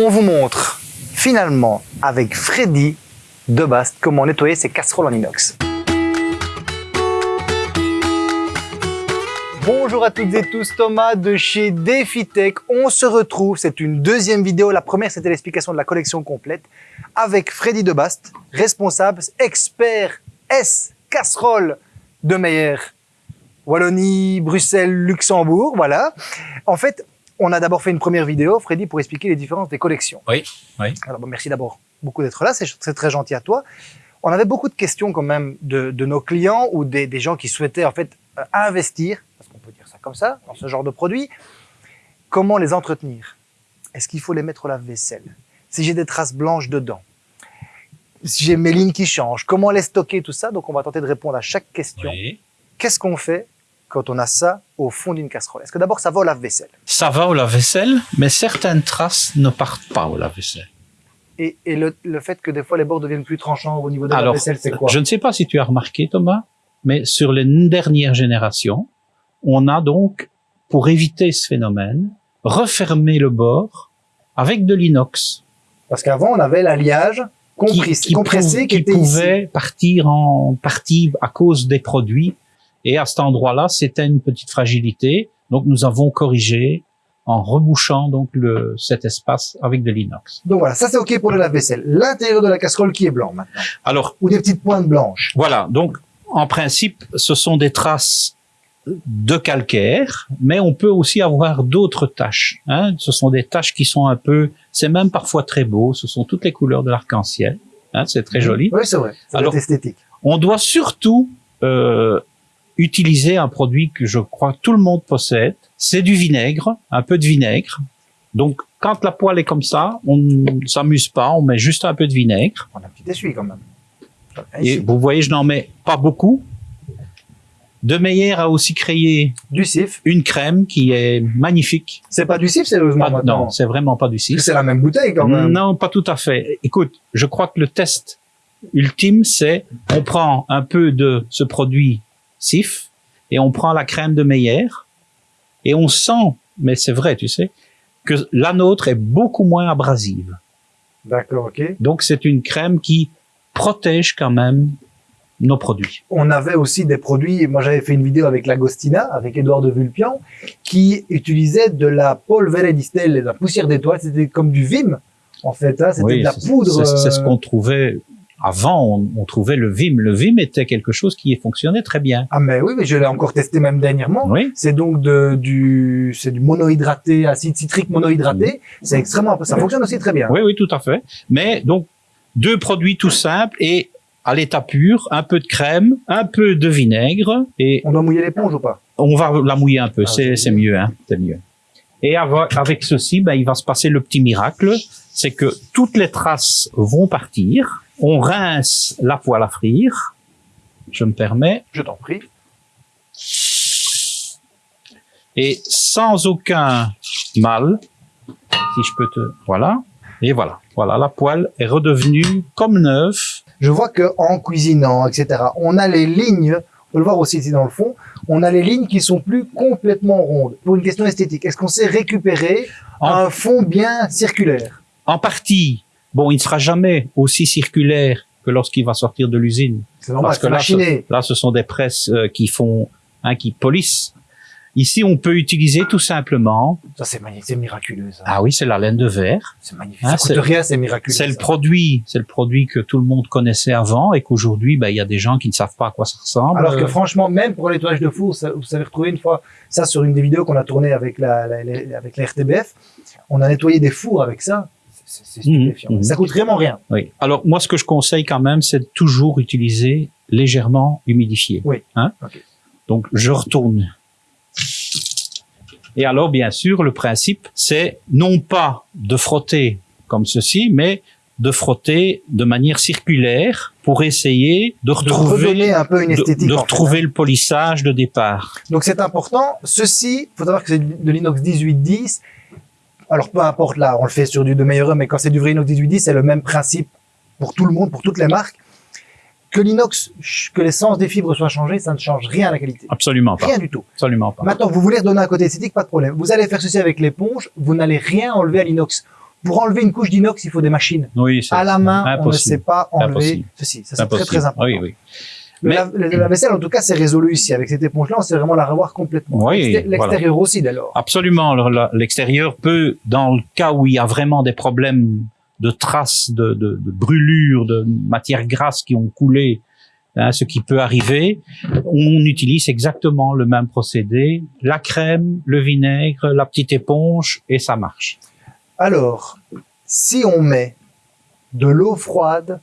on vous montre finalement avec Freddy de Bast comment nettoyer ses casseroles en inox. Bonjour à toutes et tous, Thomas de chez DefiTech. On se retrouve, c'est une deuxième vidéo. La première, c'était l'explication de la collection complète avec Freddy Debast, responsable, expert S casserole de Meyer. Wallonie, Bruxelles, Luxembourg, voilà. En fait, on a d'abord fait une première vidéo, Freddy, pour expliquer les différences des collections. Oui, oui. Alors, bon, merci d'abord beaucoup d'être là, c'est très gentil à toi. On avait beaucoup de questions quand même de, de nos clients ou des, des, gens qui souhaitaient en fait euh, investir, parce qu'on peut dire ça comme ça, dans ce genre de produit. Comment les entretenir? Est-ce qu'il faut les mettre au lave-vaisselle? Si j'ai des traces blanches dedans? Si j'ai mes lignes qui changent? Comment les stocker, tout ça Donc on va tenter de répondre à chaque question. oui. Qu'est-ce qu'on fait? Quand on a ça au fond d'une casserole Est-ce que d'abord ça va au lave-vaisselle? Ça va au lave-vaisselle, mais certaines traces ne partent pas au lave-vaisselle. Et, et le, le, fait que des fois les bords deviennent plus tranchants au niveau de la vaisselle, c'est quoi? je ne sais pas si tu as remarqué, Thomas, mais sur les dernières générations, on a donc, pour éviter ce phénomène, refermé le bord avec de l'inox. Parce qu'avant, on avait l'alliage compris- compressé qui, qui était pouvait ici. partir en partie à cause des produits. Et à cet endroit-là, c'était une petite fragilité. Donc, nous avons corrigé en rebouchant donc le, cet espace avec de l'inox. Donc voilà, ça c'est OK pour le lave-vaisselle. L'intérieur de la casserole qui est blanc maintenant. Alors, Ou des petites pointes blanches. Voilà, donc en principe, ce sont des traces de calcaire, mais on peut aussi avoir d'autres taches. Hein. Ce sont des taches qui sont un peu, c'est même parfois très beau, ce sont toutes les couleurs de l'arc-en-ciel. Hein, c'est très joli. Oui, c'est vrai. Être esthétique. On doit surtout euh, utiliser un produit que je crois tout le monde possède. C'est du vinaigre, un peu de vinaigre. Donc, quand la poêle est comme ça, on ne s'amuse pas, on met juste un peu de vinaigre. On a un petit essuie quand même. Et vous voyez, je n'en mets pas beaucoup. De Meyer a aussi créé Du sif. une crème qui est magnifique. C'est pas du sif, sérieusement Pas- maintenant. non, c'est vraiment pas du cif. C'est la même bouteille quand même. Non, pas tout à fait. Écoute, je crois que le test ultime, c'est on prend un peu de ce produit cif et on prend la crème de Meyer et on sent, mais c'est vrai, tu sais, que la nôtre est beaucoup moins abrasive. D'accord, OK. Donc c'est une crème qui protège quand même nos produits. On avait aussi des produits, moi j'avais fait une vidéo avec l'Agostina, avec Edouard de Vulpian, qui utilisait de la polvere di stelle, de la poussière d'étoiles, c'était comme du Vim, en fait, hein, c'était Oui, de la poudre. C'est c'est ce euh, qu'on trouvait avant. On, on trouvait le Vim. Le Vim était quelque chose qui fonctionnait très bien. Ah mais oui, mais je l'ai encore testé même dernièrement. Oui. C'est donc de, du, c'est du monohydraté, acide citrique monohydraté. C'est extrêmement, ça fonctionne aussi très bien. Oui, oui, tout à fait. Mais donc deux produits tout simples et à l'état pur, un peu de crème, un peu de vinaigre et On doit mouiller l'éponge ou pas? On va la mouiller un peu. Ah, c'est mieux, hein. C'est mieux. Et avec, avec ceci, ben, il va se passer le petit miracle, c'est que toutes les traces vont partir. On rince la poêle à frire. Je me permets. Je t'en prie. et sans aucun mal, si je peux te, voilà, et voilà, voilà, la poêle est redevenue comme neuve. Je vois que en cuisinant, etc., on a les lignes, on peut le voir aussi ici dans le fond, on a les lignes qui sont plus complètement rondes. Pour une question esthétique, est-ce qu'on sait récupérer En, un fond bien circulaire? En partie, bon, il ne sera jamais aussi circulaire que lorsqu'il va sortir de l'usine. Parce que là, ce, là, ce sont des presses euh, qui font, hein, qui polissent. Ici, on peut utiliser tout simplement, Ça, c'est magnifique, c'est miraculeux, ça. ah oui, c'est la laine de verre. c'est magnifique. hein, ça coûte c'est- rien, c'est miraculeux. C'est le produit, c'est le produit que tout le monde connaissait avant et qu'aujourd'hui, ben, il y a des gens qui ne savent pas à quoi ça ressemble. Alors que franchement, même pour les toilages de four, ça- vous savez retrouver une fois ça sur une des vidéos qu'on a tournées avec la, la- la- avec la RTBF. On a nettoyé des fours avec ça. C'est c'est stupéfiant. Mhm. Ça coûte vraiment rien. Oui. Alors moi, ce que je conseille quand même, c'est de toujours utiliser légèrement humidifié. Oui. Hein. Donc je retourne. Et alors, bien sûr, le principe, c'est non pas de frotter comme ceci, mais de frotter de manière circulaire pour essayer de retrouver, un peu une de, esthétique. de en fait, retrouver le polissage de départ. hein. Donc c'est important. Ceci, faut savoir que c'est de l'inox 1810. Alors peu importe là, on le fait sur du de meilleur mais quand c'est du vrai inox 1810, c'est le même principe pour tout le monde, pour toutes les marques. Que l'inox, que l'essence des fibres soit changée, ça ne change rien à la qualité. Absolument pas. Rien du tout. Absolument pas. Maintenant, vous voulez redonner un côté esthétique, pas de problème. Vous allez faire ceci avec l'éponge, vous n'allez rien enlever à l'inox. Pour enlever une couche d'inox, il faut des machines. Oui, c'est À la main, on ne sait pas enlever Impossible. ceci. Ça, c'est très, très important. Oui, oui. Le Mais- lave- le lave-vaisselle, en tout cas, c'est résolu ici. Avec cette éponge-là, on sait vraiment la revoir complètement. Oui, L'exté- L'extérieur aussi, d'ailleurs. Absolument. L'extérieur peut, dans le cas où il y a vraiment des problèmes de traces, de, de, de brûlures, de matières grasses qui ont coulé, hein, ce qui peut arriver, on utilise exactement le même procédé. La crème, le vinaigre, la petite éponge, et ça marche. Alors, si on met de l'eau froide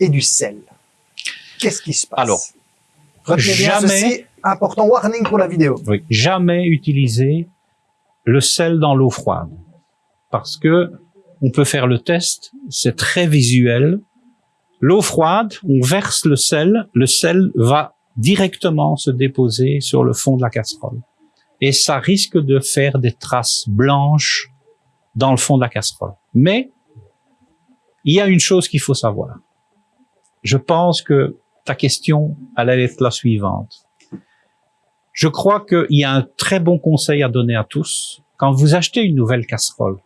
et du sel, qu'est-ce qui se passe Alors, retenez bien jamais- ceci, important warning pour la vidéo. Oui. Jamais utiliser le sel dans l'eau froide. Parce que on peut faire le test, c'est très visuel. L'eau froide, on verse le sel, le sel va directement se déposer sur le fond de la casserole. Et ça risque de faire des traces blanches dans le fond de la casserole. Mais, il y a une chose qu'il faut savoir. Je pense que ta question allait être la suivante. Je crois qu'il y a un très bon conseil à donner à tous. Quand vous achetez une nouvelle casserole,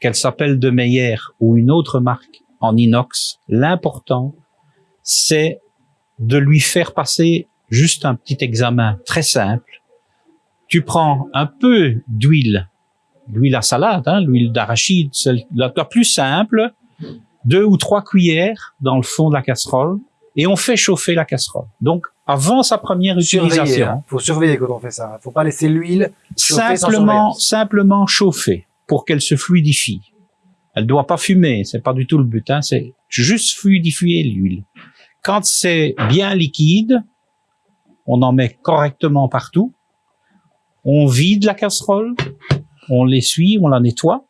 qu'elle s'appelle de Meyer ou une autre marque en inox, l'important, c'est de lui faire passer juste un petit examen très simple. Tu prends un peu d'huile, l'huile à salade, hein, l'huile d'arachide, celle la, la plus simple, deux ou trois cuillères dans le fond de la casserole, et on fait chauffer la casserole. Donc, avant sa première utilisation, hein. faut surveiller quand on fait ça. Faut pas laisser l'huile. Simplement, simplement chauffer pour qu'elle se fluidifie. Elle doit pas fumer, c'est pas du tout le but, hein, c'est juste fluidifier l'huile. Quand c'est bien liquide, on en met correctement partout. On vide la casserole, on l'essuie, on la nettoie.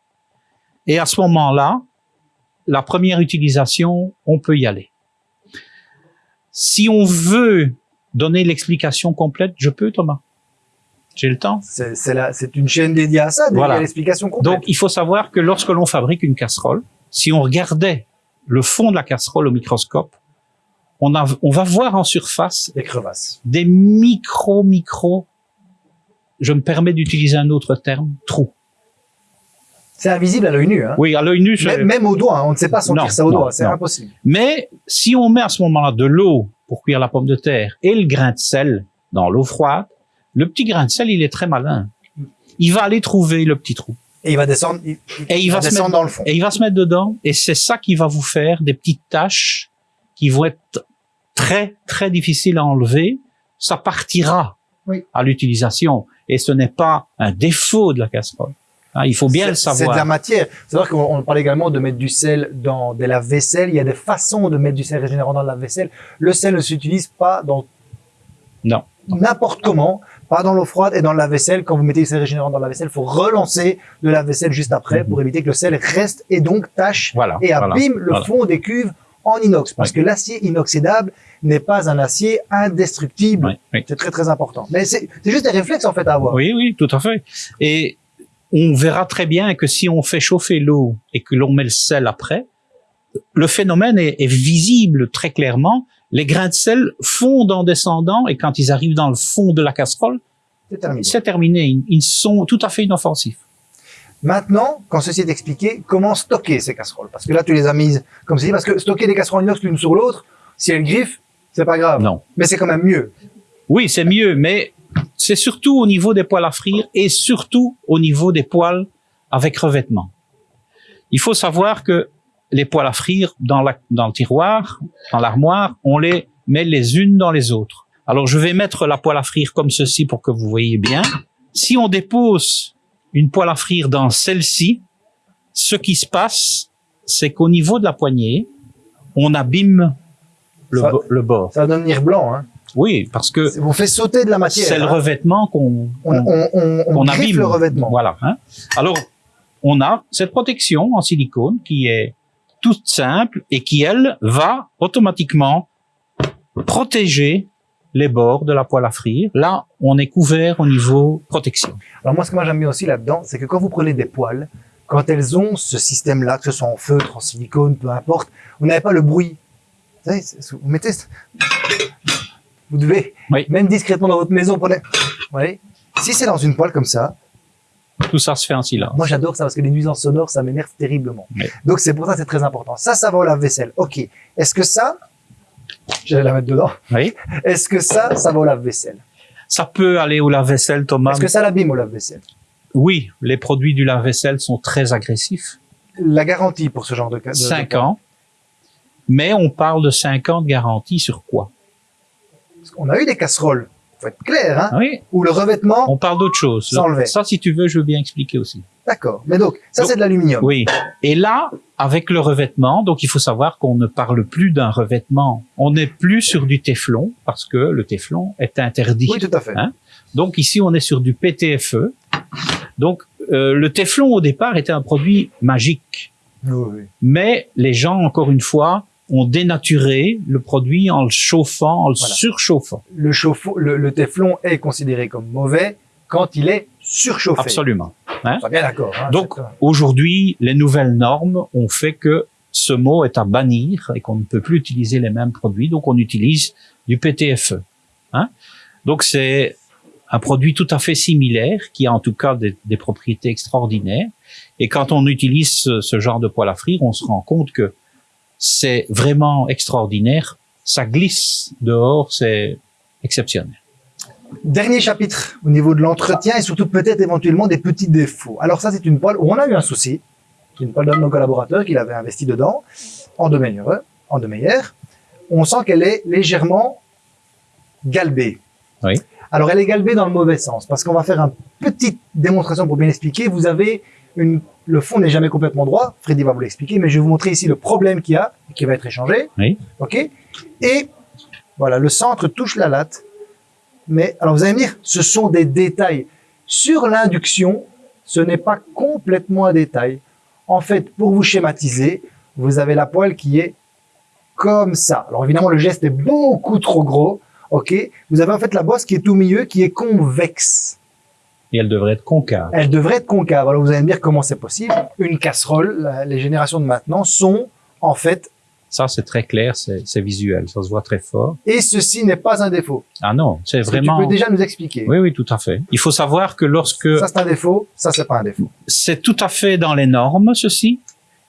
Et à ce moment-là, la première utilisation, on peut y aller. Si on veut donner l'explication complète, je peux, Thomas. J'ai le temps. C'est une chaîne dédiée à ça, dédiée Voilà. à l'explication complète. Donc, il faut savoir que lorsque l'on fabrique une casserole, si on regardait le fond de la casserole au microscope, on, a, on va voir en surface des crevasses. des micro, micro, je me permets d'utiliser un autre terme, trous. C'est invisible à l'œil nu. Hein. Oui, à l'œil nu, Même, même au doigt, hein, on ne sait pas sentir Non, ça au non, doigt, c'est impossible. mais si on met à ce moment-là de l'eau pour cuire la pomme de terre et le grain de sel dans l'eau froide, le petit grain de sel, il est très malin. Il va aller trouver le petit trou. Et il va descendre, il, Et il va se descendre mettre- dans le fond. Et il va se mettre dedans, et c'est ça qui va vous faire des petites taches qui vont être très, très difficiles à enlever. Ça partira Oui. à l'utilisation, et ce n'est pas un défaut de la casserole. Hein, il faut bien le C'est- C'est de savoir. la matière. C'est vrai qu'on on parle également de mettre du sel dans des lave-vaisselle. Il y a des façons de mettre du sel régénérant dans le lave-vaisselle. Le sel ne s'utilise pas dans Non. n'importe comment, pas dans l'eau froide et dans le lave-vaisselle. Quand vous mettez du sel régénérant dans le lave-vaisselle, il faut relancer le lave-vaisselle juste après Mhm. pour éviter que le sel reste et donc tâche Voilà. et voilà, abîme le voilà. fond des cuves en inox. Parce Oui. que l'acier inoxydable n'est pas un acier indestructible. Oui, oui. C'est très très important. Mais c'est juste des réflexes en fait à avoir. Oui, oui, tout à fait. Et on verra très bien que si on fait chauffer l'eau et que l'on met le sel après, le phénomène est, est visible très clairement. Les grains de sel fondent en descendant et quand ils arrivent dans le fond de la casserole, C'est terminé. c'est terminé. Ils, ils sont tout à fait inoffensifs. Maintenant, quand ceci est expliqué, comment stocker ces casseroles? Parce que là, tu les as mises comme ceci, parce que stocker des casseroles inox l'une sur l'autre, si elles griffent, c'est pas grave. Non. Mais c'est quand même mieux. Oui, c'est mieux, mais c'est surtout au niveau des poêles à frire et surtout au niveau des poêles avec revêtement. Il faut savoir que les poêles à frire dans, la, dans le tiroir, dans l'armoire, on les met les unes dans les autres. Alors je vais mettre la poêle à frire comme ceci pour que vous voyez bien. Si on dépose une poêle à frire dans celle-ci, ce qui se passe, c'est qu'au niveau de la poignée, on abîme le, Ça- bo- le bord. Ça va devenir blanc. Hein. Oui, parce que On fait sauter de la matière. c'est le hein. revêtement qu'on On, on, abîme. le revêtement. Voilà. hein. Alors, on a cette protection en silicone qui est toute simple et qui, elle, va automatiquement protéger les bords de la poêle à frire. Là, on est couvert au niveau protection. Alors moi, ce que moi j'aime bien aussi là-dedans, c'est que quand vous prenez des poêles, quand elles ont ce système-là, que ce soit en feutre, en silicone, peu importe, vous n'avez pas le bruit. Vous savez, vous mettez, vous devez, Oui. même discrètement dans votre maison, prenez, voyez, si c'est dans une poêle comme ça, Tout ça se fait en silence. Moi, j'adore ça parce que les nuisances sonores, ça m'énerve terriblement. Oui. Donc, c'est pour ça que c'est très important. Ça, ça va au lave-vaisselle. OK. Est-ce que ça, j'allais la mettre dedans. Oui. Est-ce que ça, ça va au lave-vaisselle? Ça peut aller au lave-vaisselle, Thomas. Est-ce que ça l'abîme au lave-vaisselle? Oui, les produits du lave-vaisselle sont très agressifs. La garantie pour ce genre de cas. de- 5 de- ans. Mais on parle de 5 ans de garantie sur quoi? On a eu des casseroles. Faut être clair, hein. Oui, Ou le revêtement. on parle d'autre chose. Ça, si tu veux, je veux bien expliquer aussi. D'accord. Mais donc, ça, c'est de l'aluminium. Oui. Et là, avec le revêtement, donc il faut savoir qu'on ne parle plus d'un revêtement. On n'est plus sur du téflon parce que le téflon est interdit. Oui, tout à fait. Hein Donc ici, on est sur du PTFE. Donc euh, le téflon au départ était un produit magique, Oui, oui. mais les gens, encore une fois, ont dénaturé le produit en le chauffant, en le Voilà. surchauffant. Le, chauffe- le, le téflon est considéré comme mauvais quand il est surchauffé. Absolument. On est bien d'accord. hein, Donc aujourd'hui, les nouvelles normes ont fait que ce mot est à bannir et qu'on ne peut plus utiliser les mêmes produits. Donc on utilise du PTFE. Hein? Donc c'est un produit tout à fait similaire qui a en tout cas des, des propriétés extraordinaires. Et quand on utilise ce, ce genre de poêle à frire, on se rend compte que c'est vraiment extraordinaire. Ça glisse dehors, c'est exceptionnel. Dernier chapitre au niveau de l'entretien et surtout peut-être éventuellement des petits défauts. Alors ça, c'est une poêle où on a eu un souci. C'est une poêle d'un de nos collaborateurs qui avait investi dedans, en de meilleur, en de meilleur. On sent qu'elle est légèrement galbée. Oui. Alors elle est galbée dans le mauvais sens parce qu'on va faire une petite démonstration pour bien expliquer. Vous avez une, le fond n'est jamais complètement droit. Freddy va vous l'expliquer, mais je vais vous montrer ici le problème qu'il y a, qui va être échangé. Oui. Ok. Et voilà, le centre touche la latte. Mais alors vous allez me dire, ce sont des détails. Sur l'induction, ce n'est pas complètement un détail. En fait, pour vous schématiser, vous avez la poêle qui est comme ça. Alors évidemment, le geste est beaucoup trop gros. Ok. Vous avez en fait la bosse qui est au milieu, qui est convexe. Et elle devrait être concave. Elle devrait être concave. Alors vous allez me dire comment c'est possible. Une casserole, les générations de maintenant sont en fait, Ça, c'est très clair, c'est visuel, ça se voit très fort. et ceci n'est pas un défaut. Ah non, c'est que vraiment... Tu peux déjà nous expliquer. Oui, oui, tout à fait. Il faut savoir que lorsque Ça c'est un défaut, ça c'est pas un défaut. c'est tout à fait dans les normes, ceci,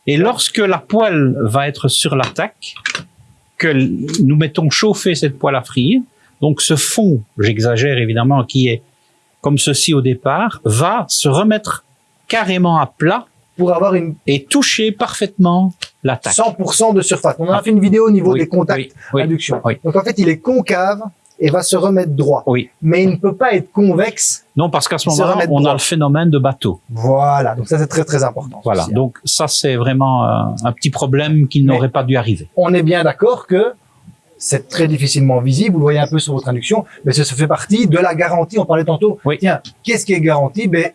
et lorsque la poêle va être sur l'attaque, que nous mettons chauffer cette poêle à frire, donc ce fond, j'exagère évidemment, qui est comme ceci au départ, va se remettre carrément à plat Pour avoir une et toucher parfaitement l'attaque. 100% de surface. On en a fait une vidéo au niveau Oui, des contacts oui, oui, induction. oui. Donc en fait, il est concave et va se remettre droit. Oui. Mais il ne peut pas être convexe. Non, parce qu'à ce moment-là, on a le phénomène de bateau. Voilà. Donc ça c'est très très important. Voilà. hein. Donc ça, c'est vraiment un, un petit problème qui n'aurait pas dû arriver. On est bien d'accord que c'est très difficilement visible. Vous le voyez un peu sur votre induction, mais ça, ça fait partie de la garantie. On parlait tantôt. Oui. Tiens, qu'est-ce qui est garanti? Ben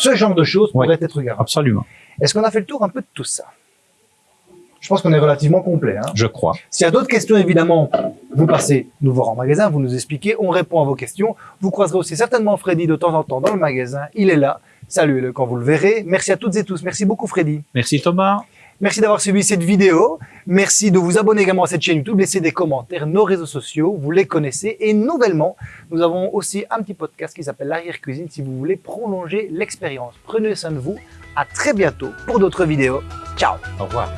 ce genre de choses Oui. pourrait être garanti. Absolument. Est-ce qu'on a fait le tour un peu de tout ça? Je pense qu'on est relativement complet. Hein Je crois. S'il y a d'autres questions, évidemment, vous passez nous voir en magasin, vous nous expliquez, on répond à vos questions. Vous croiserez aussi certainement Freddy de temps en temps dans le magasin. Il est là. Saluez-le quand vous le verrez. Merci à toutes et tous. Merci beaucoup, Freddy. Merci Thomas. Merci d'avoir suivi cette vidéo. Merci de vous abonner également à cette chaîne YouTube. Laissez des commentaires, nos réseaux sociaux, vous les connaissez. Et nouvellement, nous avons aussi un petit podcast qui s'appelle l'arrière cuisine si vous voulez prolonger l'expérience. Prenez soin de vous. À très bientôt pour d'autres vidéos. Ciao Au revoir.